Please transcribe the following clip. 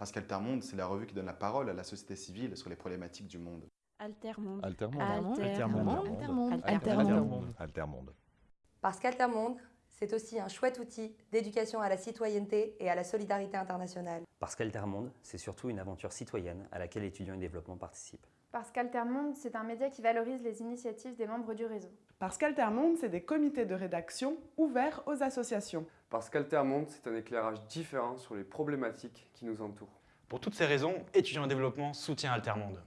Parce qu'Altermonde, c'est la revue qui donne la parole à la société civile sur les problématiques du monde. Altermonde. Altermonde. Altermonde. Altermonde. Altermonde. Altermonde. Parce qu'Altermonde, c'est aussi un chouette outil d'éducation à la citoyenneté et à la solidarité internationale. Parce qu'Altermonde, c'est surtout une aventure citoyenne à laquelle étudiants et développement participent. Parce qu'Altermonde, c'est un média qui valorise les initiatives des membres du réseau. Parce qu'Altermonde, c'est des comités de rédaction ouverts aux associations. Parce qu'Altermonde, c'est un éclairage différent sur les problématiques qui nous entourent. Pour toutes ces raisons, étudiants en développement soutient Altermonde.